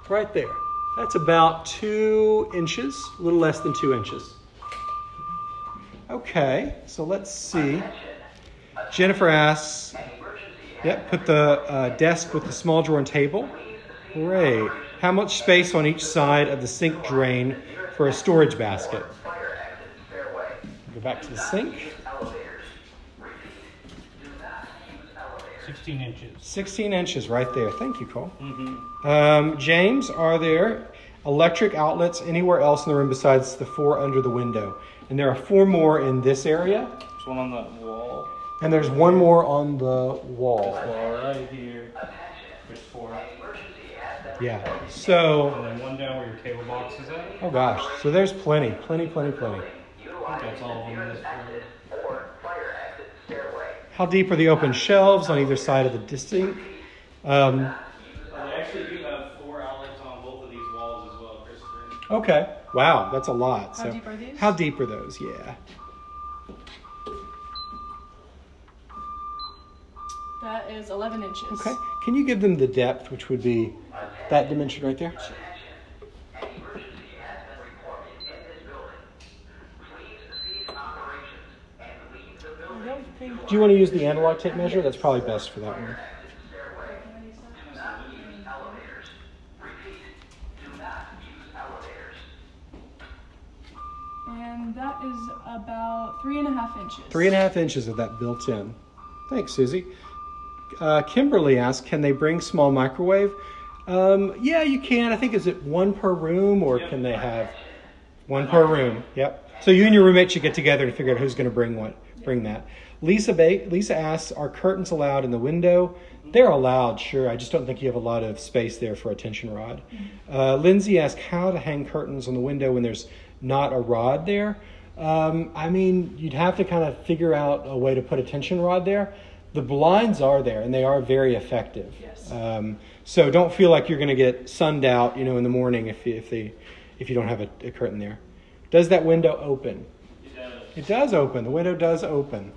S2: Right there. That's about two inches, a little less than two inches. Okay, so let's see. Jennifer asks, yep, put the uh, desk with the small drawer and table. Great. How much space on each side of the sink drain for a storage basket? Go back to the sink.
S6: Elevators. Repeat. Do not use elevators.
S3: 16 inches.
S2: 16 inches right there. Thank you, Cole.
S3: Mm-hmm.
S2: Um, James, are there electric outlets anywhere else in the room besides the four under the window? And there are four more in this area,
S3: There's one on the wall.
S2: and there's one more on the wall.
S3: Wall right here. There's four.
S6: Emergency has been
S2: Yeah. So,
S3: And then one down where your cable box is at.
S2: oh gosh, so there's plenty, plenty, plenty, plenty.
S3: That's all of
S6: the
S3: them in this
S6: exit or fire exit stairway.
S2: How deep are the open shelves on either side of the sink? Um,
S3: They actually do have four outlets on both of these walls as well, Christopher.
S2: okay. Wow, that's a lot.
S1: How
S2: So,
S1: deep are these?
S2: How deep are those? Yeah.
S1: That is 11 inches.
S2: Okay. Can you give them the depth, which would be that dimension right there?
S6: An emergency has been reported in this building. Please cease operations and leave the
S1: I
S6: building.
S1: don't think.
S2: Do you want to use the analog tape measure? That's probably best for that one.
S6: Stairway. Do not use elevators. Repeat. Do not use elevators.
S1: And that is about three and a half inches.
S2: Three and a half inches of that built in. Thanks, Susie. Uh, Kimberly asked, "Can they bring small microwave?" Um, yeah, you can. I think is it one per room, or can they have one per room? Yep. So you and your roommate should get together and figure out who's going to bring what. Bring that. Lisa ba- Lisa asks, "Are curtains allowed in the window?" They're allowed, sure. I just don't think you have a lot of space there for a tension rod. Uh, Lindsay asked how to hang curtains on the window when there's not a rod there. Um, I mean, you'd have to kind of figure out a way to put a tension rod there. The blinds are there, and they are very effective.
S1: Yes.
S2: Um, so don't feel like you're going to get sunned out, you know, in the morning if you, if they if you don't have a, a curtain there. Does that window open?
S3: It does.
S2: It does open. The window does open.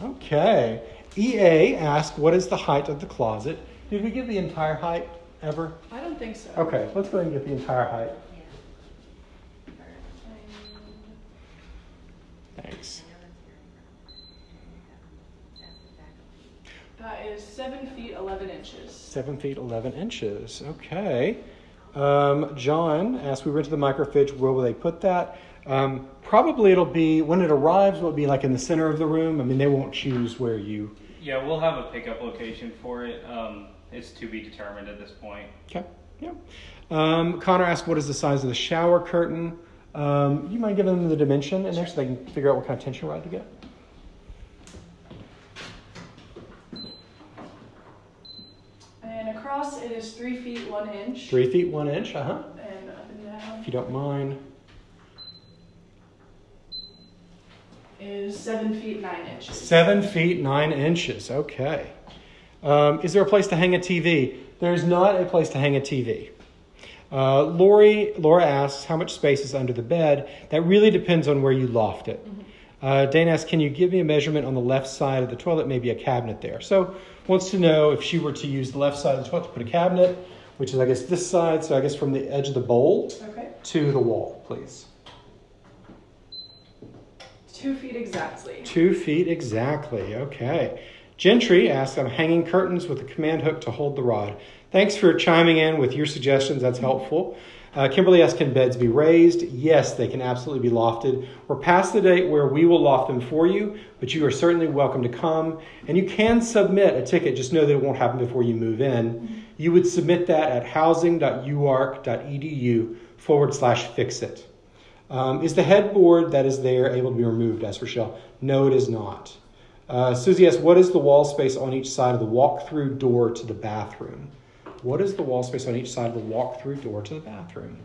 S2: Okay. EA asked, "What is the height of the closet?" Did we give the entire height ever?
S1: I don't think so.
S2: Okay, let's go ahead and get the entire height. Thanks.
S1: That is seven feet eleven inches.
S2: Seven feet eleven inches. Okay. Um, John asked, we went to the microfridge. Where will they put that? Um, probably it'll be when it arrives. Will it be like in the center of the room? I mean, they won't choose where you.
S3: Yeah, we'll have a pickup location for it. Um, it's to be determined at this point.
S2: Okay. Yeah. Um, Connor asked, what is the size of the shower curtain? Um, you mind giving them the dimension in there so they can figure out what kind of tension rod to get?
S1: And across it is three feet one inch.
S2: Three feet one inch. Uh huh.
S1: And up and down
S2: If you don't mind.
S1: Is seven feet nine inches.
S2: Seven feet nine inches. Okay. Um, is there a place to hang a TV? There's not a place to hang a TV. Uh, Lori, Laura asks, how much space is under the bed? That really depends on where you loft it. Uh, Dane asks, can you give me a measurement on the left side of the toilet? Maybe a cabinet there. So wants to know if she were to use the left side of the toilet to put a cabinet, which is I guess this side. So I guess from the edge of the bowl
S1: Okay.
S2: to the wall, please.
S1: Two feet exactly.
S2: Two feet exactly. Okay. Gentry asks, I'm hanging curtains with a command hook to hold the rod. Thanks for chiming in with your suggestions. That's helpful. Uh, Kimberly asks, can beds be raised? Yes, they can absolutely be lofted. We're past the date where we will loft them for you, but you are certainly welcome to come. And you can submit a ticket. Just know that it won't happen before you move in. You would submit that at housing.uark.edu forward slash fix it. Um, is the headboard that is there able to be removed? Asked Rochelle. No, it is not. Uh, Susie asks, what is the wall space on each side of the walk-through door to the bathroom? What is the wall space on each side of the walk-through door to the bathroom?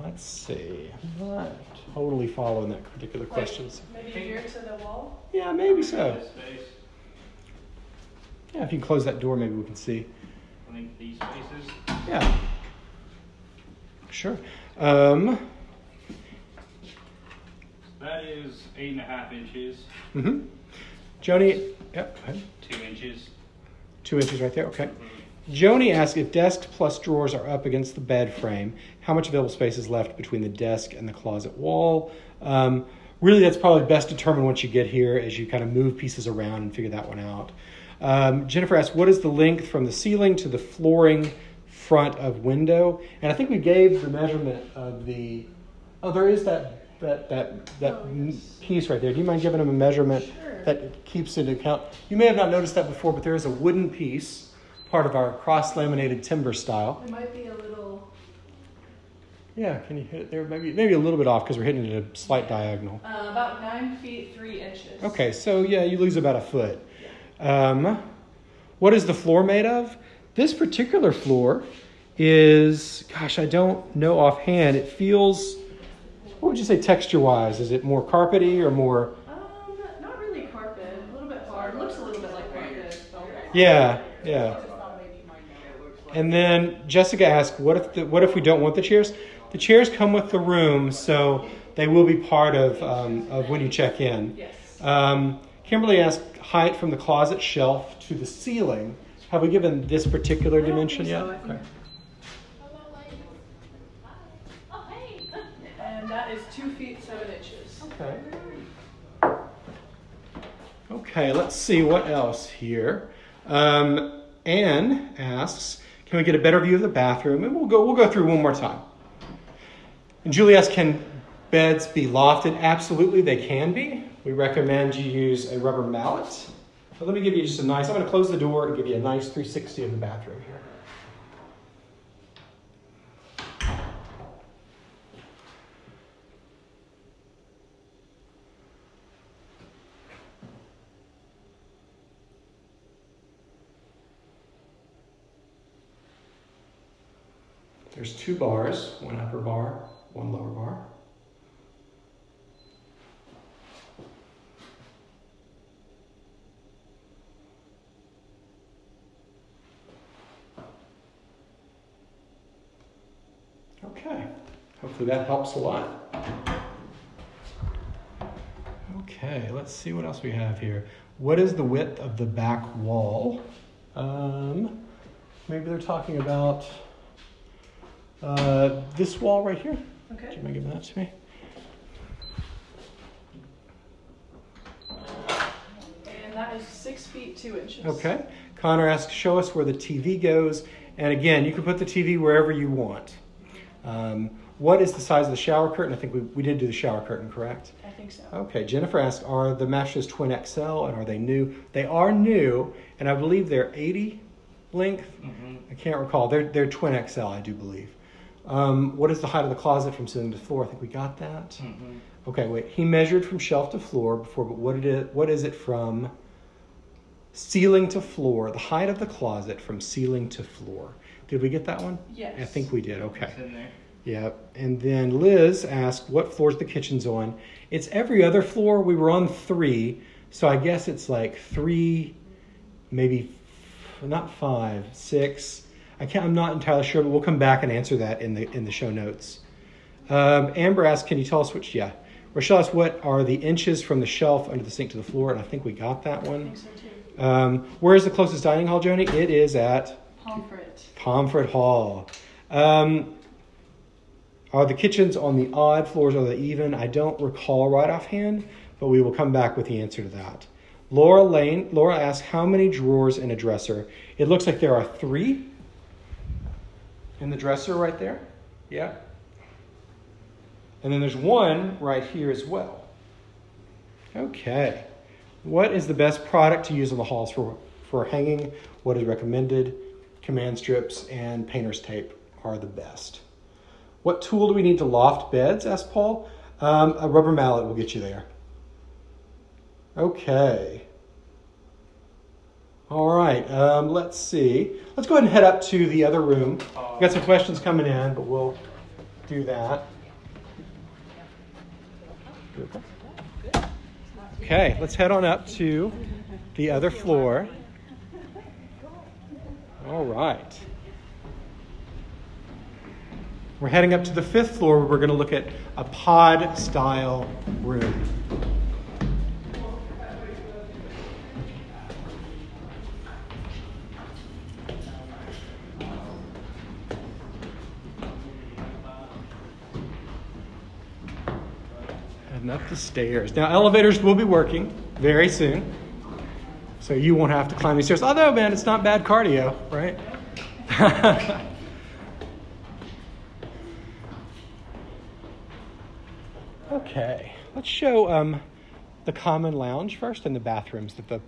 S2: Let's see. I'm not totally following that particular
S1: Like,
S2: question.
S1: maybe here to the wall.
S2: Yeah, maybe so.
S3: Space,
S2: Yeah, if you can close that door, maybe we can see.
S3: I think these spaces.
S2: Yeah. Sure. Um,
S3: That is eight and a half inches,
S2: hmm Joni, yep, go ahead.
S3: two inches.
S2: two inches right there. Okay. Joni asks if desk plus drawers are up against the bed frame, how much available space is left between the desk and the closet wall? Um, really, that's probably best determined once you get here as you kind of move pieces around and figure that one out. Um, Jennifer asks, what is the length from the ceiling to the flooring front of window? And I think we gave the measurement of the. Oh, there is that that that that
S1: Oh, yes.
S2: piece right there. Do you mind giving them a measurement
S1: Sure.
S2: that keeps into account? You may have not noticed that before, but there is a wooden piece, part of our cross laminated timber style.
S1: It might be a little,
S2: Yeah, can you hit it there? Maybe maybe a little bit off because we're hitting it at a slight diagonal.
S1: uh, about nine feet three inches.
S2: Okay, so yeah, you lose about a foot. Um, what is the floor made of? This particular floor is, gosh, I don't know offhand. It feels, what would you say texture wise? Is it more carpety or more?
S1: Um, not really carpet. A little bit hard. Looks a little bit like carpet.
S2: Yeah, yeah. And then Jessica asked, "What if the, what if we don't want the chairs? The chairs come with the room, so they will be part of um, of when you check in."
S1: Yes.
S2: Um, Kimberly asked height from the closet shelf to the ceiling. Have we given this particular dimension yet?
S1: so. I think-
S7: Oh, hey.
S1: And that is two feet seven inches.
S2: Okay. Okay, let's see what else here. Um, Anne asks, "Can we get a better view of the bathroom?" And we'll go. We'll go through one more time. And Julie asks, "Can beds be lofted?" Absolutely, they can be. We recommend you use a rubber mallet. But let me give you just a nice. I'm going to close the door and give you a nice 360 of the bathroom here. There's two bars, one upper bar, one lower bar. Okay, hopefully that helps a lot. Okay, let's see what else we have here. What is the width of the back wall? Um, maybe they're talking about uh, this wall right here. Do
S1: Okay.
S2: you mind giving that to me?
S1: And that is six feet two inches.
S2: Okay. Connor asks, show us where the TV goes. And again, you can put the TV wherever you want. Um, what is the size of the shower curtain? I think we, we did do the shower curtain, correct?
S1: I think so.
S2: Okay. Jennifer asks, are the mattresses Twin XL and are they new? They are new, and I believe they're 80 length.
S3: Mhm.
S2: I can't recall. They're, they're Twin XL, I do believe. Um, what is the height of the closet from ceiling to floor? I think we got that.
S3: Mhm.
S2: Okay, wait. He measured from shelf to floor before, but what it is, what is it from ceiling to floor? The height of the closet from ceiling to floor. Did we get that one?
S1: Yes.
S2: I think we did. Okay.
S3: It's in there.
S2: Yep. And then Liz asked, what floor's the kitchen's on? It's every other floor. We were on three, so I guess it's like three, maybe f- not five, six. I can't. I'm not entirely sure, but we'll come back and answer that in the in the show notes. Um, Amber asked, "Can you tell us which?" Yeah. Rochelle asked, "What are the inches from the shelf under the sink to the floor?" And I think we got that
S1: I
S2: one.
S1: think so too.
S2: Um, where is the closest dining hall, Joni? It is at
S1: Pomfret.
S2: Pomfret Hall. Um, are the kitchens on the odd floors or the even? I don't recall right offhand, but we will come back with the answer to that. Laura Lane, Laura asked, how many drawers in a dresser? It looks like there are three in the dresser right there. Yeah. And then there's one right here as well. Okay. What is the best product to use on the halls for, for hanging? What is recommended? Command strips and painter's tape are the best. What tool do we need to loft beds? asked Paul. Um, a rubber mallet will get you there. Okay. All right. Um, let's see. Let's go ahead and head up to the other room. We've got some questions coming in, but we'll do that. Okay, let's head on up to the other floor. All right. We're heading up to the fifth floor where we're going to look at a pod style room. Up the stairs. Now, elevators will be working very soon. So you won't have to climb these stairs. Although, man, it's not bad cardio, right? okay, let's show um, the common lounge first and the bathrooms that the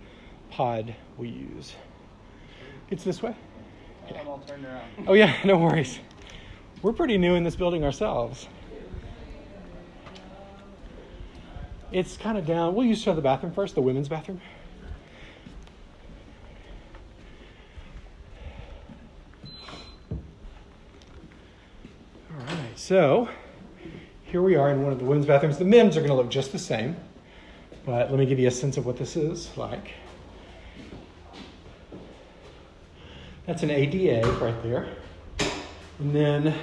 S2: pod will use. It's this way?
S3: I'm all turned around.
S2: Oh, yeah, no worries. We're pretty new in this building ourselves. It's kind of down. We'll use the bathroom first, the women's bathroom. All right, so here we are in one of the women's bathrooms. The men's are going to look just the same, but let me give you a sense of what this is like. That's an ADA right there. And then,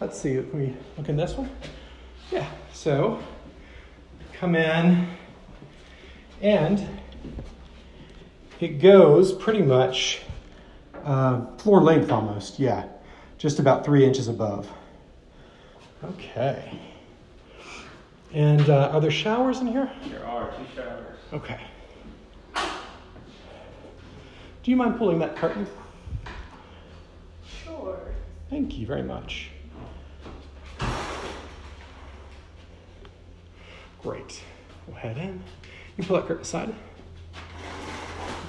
S2: let's see, can we look in this one? Yeah, so come in and it goes pretty much uh, floor length almost, yeah, just about three inches above. Okay. And uh, are there showers in here?
S3: There are two showers.
S2: Okay. Do you mind pulling that curtain?
S1: Sure.
S2: Thank you very much. Great. We'll head in. You pull that curtain aside.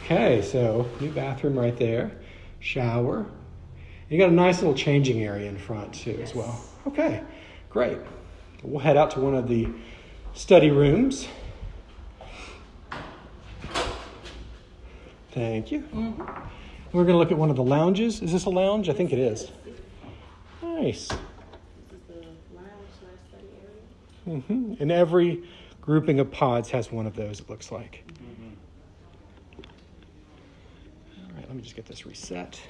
S2: Okay, so new bathroom right there, shower. You got a nice little changing area in front too, as well. Okay, great. We'll head out to one of the study rooms. Thank you. Mm-hmm. We're going to look at one of the lounges. Is this a lounge? I think it is. Nice. Hmm And every grouping of pods has one of those, it looks like. All right, let me just get this reset.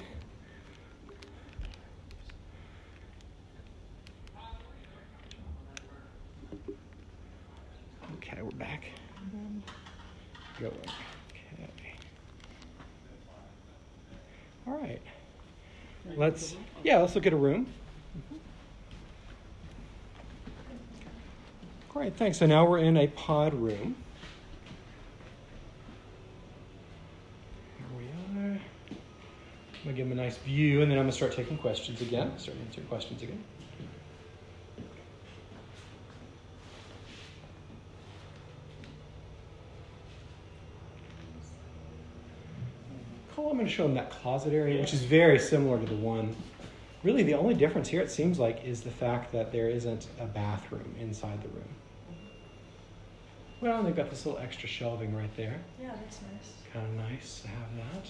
S2: Okay, we're back. Going. Okay. All right. Let's yeah, let's look at a room. All right, thanks. So now we're in a pod room. Here we are. I'm gonna give them a nice view and then I'm gonna start taking questions again. Start answering questions again. Cool, I'm gonna show them that closet area, which is very similar to the one Really, the only difference here, it seems like, is the fact that there isn't a bathroom inside the room. Well, they've got this little extra shelving right there.
S1: Yeah, that's nice.
S2: Kind of nice to have that.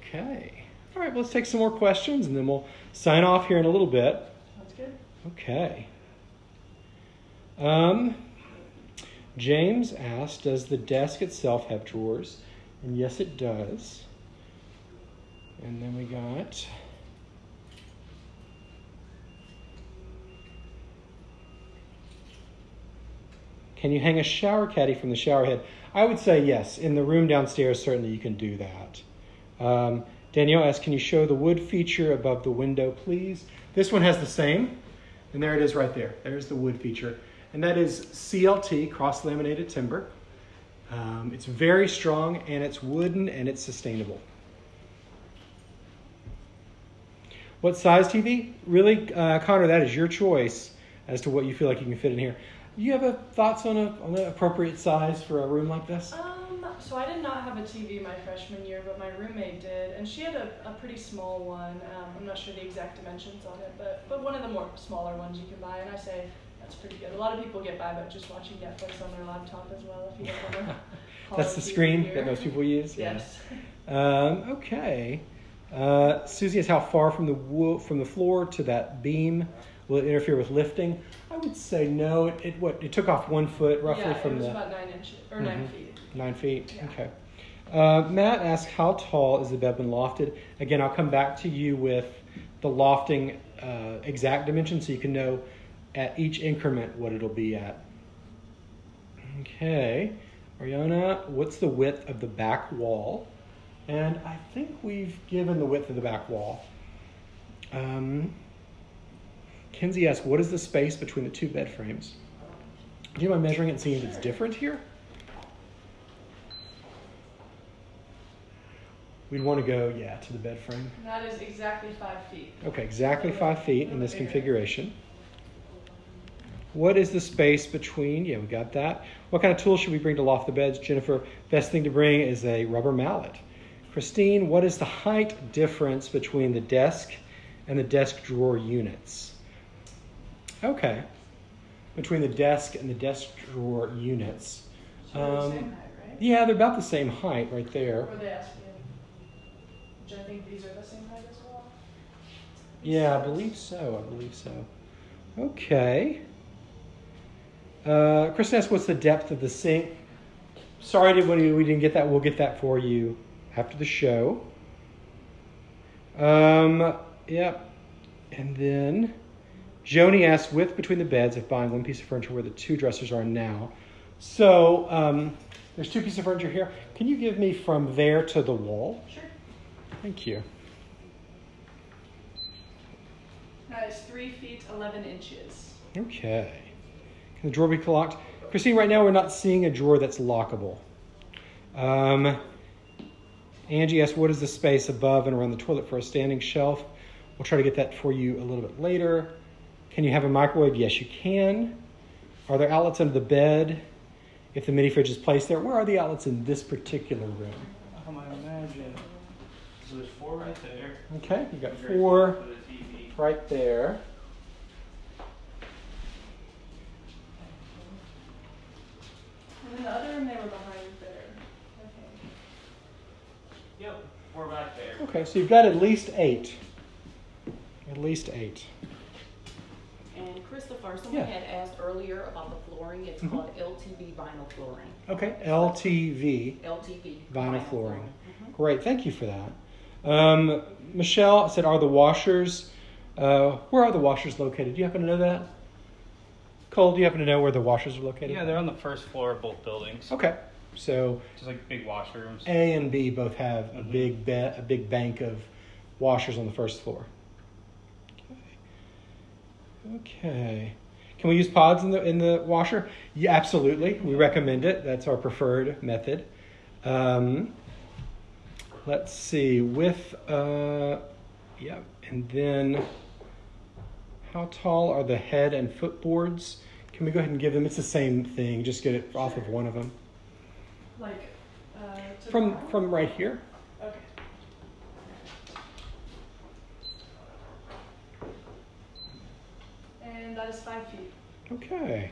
S2: Okay. All right, well, let's take some more questions and then we'll sign off here in a little bit.
S1: Sounds good.
S2: Okay. Um, James asked, does the desk itself have drawers? And yes, it does. And then we got. Can you hang a shower caddy from the shower head? I would say yes. In the room downstairs, certainly you can do that. Um, Danielle asked, Can you show the wood feature above the window, please? This one has the same, and there it is right there. There's the wood feature. And that is CLT, cross laminated timber. Um, it's very strong, and it's wooden, and it's sustainable. What size TV? Really, uh, Connor, that is your choice as to what you feel like you can fit in here. Do you have a, thoughts on, a, on an appropriate size for a room like this?
S1: Um, so I did not have a TV my freshman year, but my roommate did, and she had a, a pretty small one. Um, I'm not sure the exact dimensions on it, but but one of the more smaller ones you can buy, and I say that's pretty good. A lot of people get by by just watching Netflix on their laptop as well. If you don't want to.
S2: That's the screen that most people use?
S1: Yes.
S2: Um, okay. Uh, Susie is how far from the wo- from the floor to that beam will it interfere with lifting? I would say no. It, it what it took off one foot roughly
S1: yeah,
S2: from
S1: it was
S2: the
S1: about nine inches or nine
S2: Mhm.
S1: feet.
S2: nine feet.
S1: Yeah.
S2: Okay. Uh, Matt asked how tall is the bed when lofted? Again, I'll come back to you with the lofting uh, exact dimension so you can know at each increment what it'll be at. Okay. Ariana, what's the width of the back wall? And I think we've given the width of the back wall. Um, Kenzie asks, what is the space between the two bed frames? Do you mind measuring it and seeing if it's different here? We'd want to go, yeah, to the bed frame.
S1: That is exactly five feet.
S2: Okay, exactly five feet in this configuration. What is the space between? Yeah, we got that. What kind of tools should we bring to loft the beds? Jennifer, best thing to bring is a rubber mallet. Christine, what is the height difference between the desk and the desk drawer units? Okay, between the desk and the desk drawer units.
S1: So they're the
S2: Um,
S1: height, right?
S2: Yeah, they're about the same height right there.
S1: Or they asked. Which I think these are the same height as well.
S2: Yeah, I believe so. I believe so. Okay. Uh, Kristen asked, "What's the depth of the sink?" Sorry, did we didn't get that. We'll get that for you after the show. Um, yep. And then Joni asks, "Width between the beds if buying one piece of furniture where the two dressers are now." So um, there's two pieces of furniture here. Can you give me from there to the wall?
S1: Sure.
S2: Thank you.
S1: That is three feet eleven inches.
S2: Okay. Can the drawer be locked? Christine, right now we're not seeing a drawer that's lockable. Um, Angie asked, what is the space above and around the toilet for a standing shelf? We'll try to get that for you a little bit later. Can you have a microwave? Yes, you can. Are there outlets under the bed? If the mini fridge is placed there, where are the outlets in this particular room?
S3: Um, I imagine. So there's four right there.
S2: Okay, you got four
S3: close to the TV.
S2: right there.
S1: And then the other room they were behind there. Okay.
S3: Yep, four back there.
S2: Okay, so you've got at least eight. At least eight.
S4: And Christopher, someone
S2: Yeah.
S4: had asked earlier about the flooring. It's
S2: Mhm.
S4: called LTV vinyl flooring.
S2: Okay, LTV.
S4: LTV
S2: Vinyl flooring.
S4: Mhm.
S2: Great, thank you for that. Um, Michelle said, "Are the washers? Uh, where are the washers located? Do you happen to know that? Cole, do you happen to know where the washers are located?
S3: Yeah, they're on the first floor of both buildings.
S2: Okay, so
S3: Just like big washrooms.
S2: A and B both have a
S3: Mhm.
S2: big be- a big bank of washers on the first floor. Okay. Okay. Can we use pods in the in the washer? Yeah, absolutely. We recommend it. That's our preferred method. Um, let's see, with, uh, yeah, and then how tall are the head and footboards? Can we go ahead and give them? It's the same thing. Just get it off of one of them.
S1: Like, uh,
S2: From
S1: the-
S2: from right here.
S1: Okay. And that is five feet.
S2: Okay.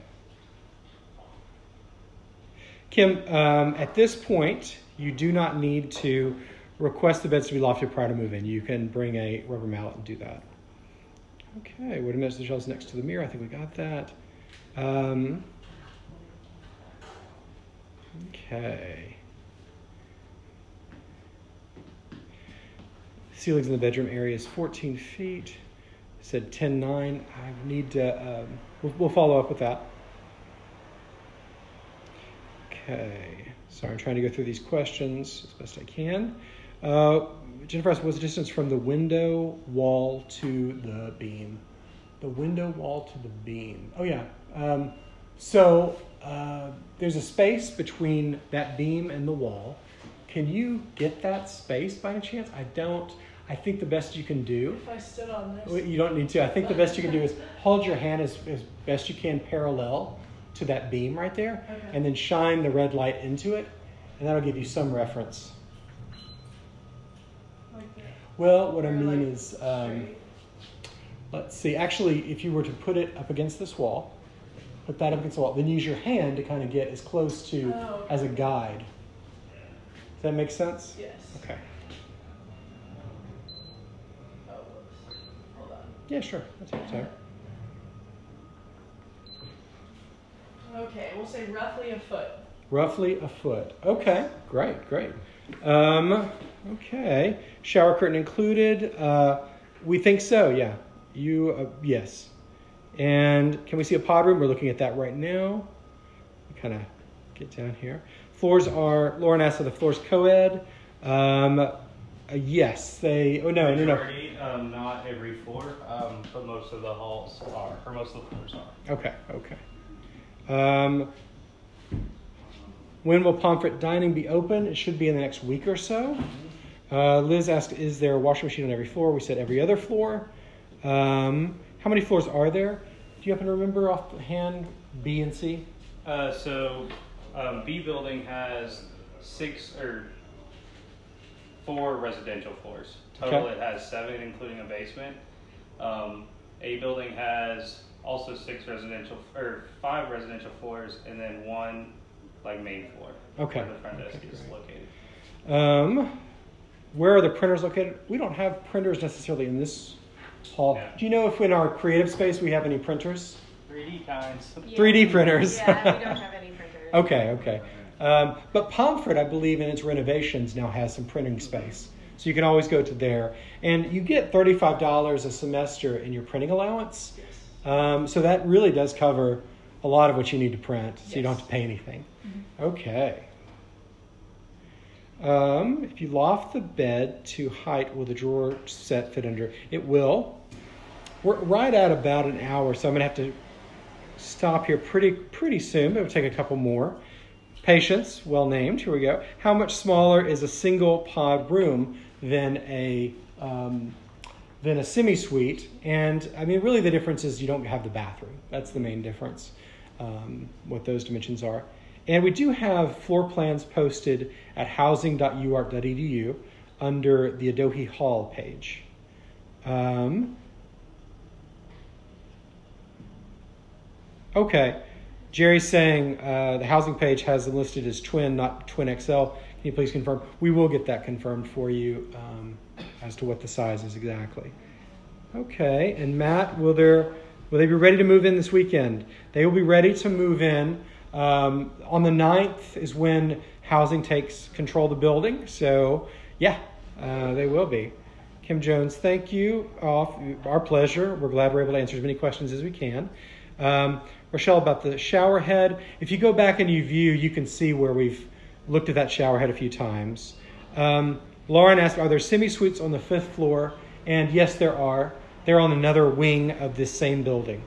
S2: Kim, um, at this point, you do not need to request the beds to be lofted prior to move in. You can bring a rubber mallet and do that. Okay, what a measure the shelves next to the mirror? I think we got that. Um, okay. Ceilings in the bedroom area is 14 feet. Said 10 9. I need to, um, we'll, we'll follow up with that. Okay. Sorry, I'm trying to go through these questions as best I can. Uh, Jennifer asked, what's the distance from the window wall to the beam? The window wall to the beam. Oh, yeah. Um, so uh, there's a space between that beam and the wall. Can you get that space by any chance? I don't. I think the best you can do
S1: If I stood on this.
S2: You don't need to. I think the best you can do is hold your hand as, as best you can parallel to that beam right there,
S1: Okay.
S2: and then shine the red light into it, and that'll give you some reference.
S1: Like.
S2: Well, what I mean
S1: like,
S2: is, um, let's see. Actually, if you were to put it up against this wall, put that up against the wall, then use your hand to kind of get as close to
S1: Oh, okay.
S2: as a guide. Does that make sense?
S1: Yes.
S2: Okay.
S1: Oh. Hold on.
S2: Yeah, sure. That's your time.
S1: Okay, we'll say roughly a foot.
S2: Roughly a foot. Okay, great, great. Um, okay, shower curtain included. Uh, we think so. Yeah, you. Uh, yes. And can we see a pod room? We're looking at that right now. Kind of get down here. Floors are. Lauren asked if the floors co-ed. Um, uh, yes, they. Oh no, no, no.
S3: Majority, um, not every floor, um, but most of the halls are, or most of the floors are.
S2: Okay, okay. Um, when will Pomfret Dining be open? It should be in the next week or so. Uh, Liz asked, "Is there a washing machine on every floor?" We said every other floor. Um, how many floors are there? Do you happen to remember offhand? B and C.
S3: Uh, so, um, B building has six or four residential floors. Total,
S2: Okay.
S3: it has seven, including a basement. Um, a building has also six residential or five residential floors, and then one like main floor.
S2: Okay.
S3: Where the front desk
S2: Okay,
S3: is
S2: great.
S3: located.
S2: Um, where are the printers located? We don't have printers necessarily in this hall.
S3: Yeah.
S2: Do you know if in our creative space we have any printers?
S3: 3D kinds.
S2: 3D printers.
S5: Yeah, we don't have any printers.
S2: Okay, okay. Um, but Pomfret, I believe, in its renovations now has some printing space. So you can always go to there. And you get $35 a semester in your printing allowance. Um, so that really does cover a lot of what you need to print. So you don't have to pay anything. Okay. Um, if you loft the bed to height, will the drawer set fit under? It will. We're right at about an hour, so I'm going to have to stop here pretty pretty soon, it'll take a couple more. Patience, well named. Here we go. How much smaller is a single pod room than a um, than a semi suite? And I mean, really, the difference is you don't have the bathroom. That's the main difference. Um, what those dimensions are. And we do have floor plans posted at housing.uark.edu under the Adohi Hall page. Um, Okay. Jerry's saying uh, the housing page has them listed as twin, not twin XL. Can you please confirm? We will get that confirmed for you um, as to what the size is exactly. Okay. And Matt, will there will they be ready to move in this weekend? They will be ready to move in. Um, on the 9th is when housing takes control of the building. So yeah, uh, they will be. Kim Jones, thank you. Our pleasure. We're glad we're able to answer as many questions as we can. Um, Rochelle, about the shower head. If you go back and you view, you can see where we've looked at that shower head a few times. Um, Lauren asked, are there semi-suites on the fifth floor? And yes, there are. They're on another wing of this same building.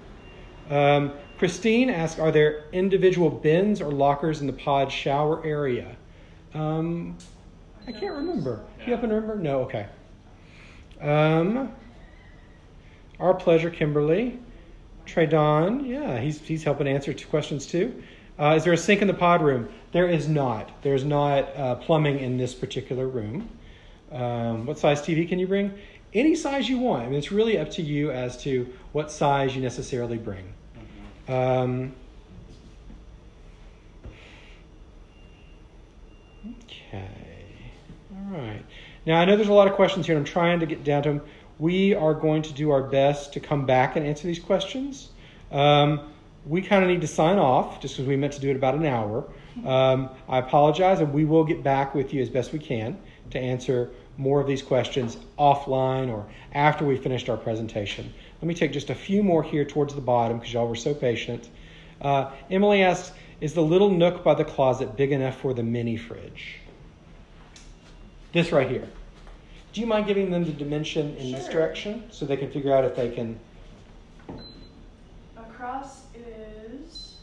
S2: Um, Christine asked, are there individual bins or lockers in the pod shower area? Um,
S1: I
S2: can't remember. You happen to remember? No. Okay. Um, our pleasure, Kimberly. Trey Don, yeah, he's he's helping answer two questions too. Uh, is there a sink in the pod room? There is not. There's not uh, plumbing in this particular room. Um, what size TV can you bring? Any size you want. I mean, it's really up to you as to what size you necessarily bring. Um, okay. All right. Now, I know there's a lot of questions here, and I'm trying to get down to them. We are going to do our best to come back and answer these questions. Um, we kind of need to sign off just because we meant to do it about an hour. Um, I apologize, and we will get back with you as best we can to answer more of these questions offline or after we finished our presentation. Let me take just a few more here towards the bottom because y'all were so patient. Uh, Emily asks, is the little nook by the closet big enough for the mini fridge? This right here. Do you mind giving them the dimension in this direction so they can figure out if they can?
S1: Across is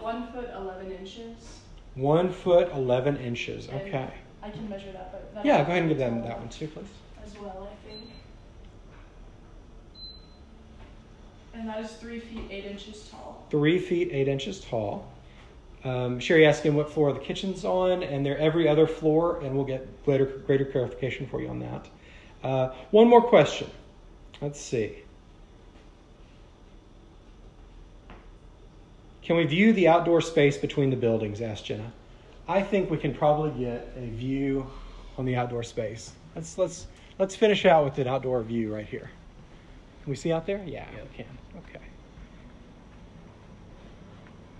S1: one foot eleven inches.
S2: One foot, 11 inches.
S1: and
S2: Okay.
S1: I can measure that, but that
S2: Yeah, go ahead and give them that one too, please.
S1: as well. I think. And that is three feet eight inches tall.
S2: Three feet, eight inches tall. Um, Sherry asking what floor the kitchen's on, and they're every other floor, and we'll get greater, greater clarification for you on that. Uh, one more question. Let's see. Can we view the outdoor space between the buildings? asked Jenna. I think we can probably get a view on the outdoor space. Let's let's let's finish out with an outdoor view right here. Can we see out there? Yeah, we can. Okay.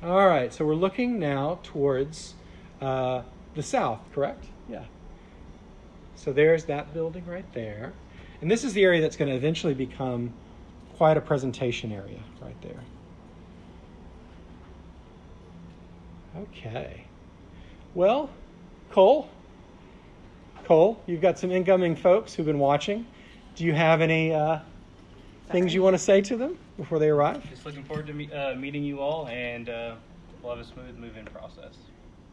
S2: All right, so we're looking now towards uh, the south, correct? Yeah. So there's that building right there. And this is the area that's going to eventually become quite a presentation area right there. Okay. Well, Cole, Cole, you've got some incoming folks who've been watching. Do you have any uh, things you want to say to them before they arrive?
S3: Just looking forward to me, uh, meeting you all, and uh, we'll have a smooth move-in process.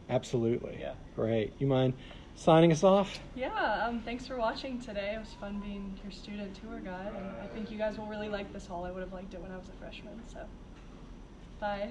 S2: Absolutely.
S3: Yeah.
S2: Great. You mind signing us off?
S1: Yeah, um, thanks for watching today. It was fun being your student tour guide, and I think you guys will really like this hall. I would have liked it when I was a freshman, so bye.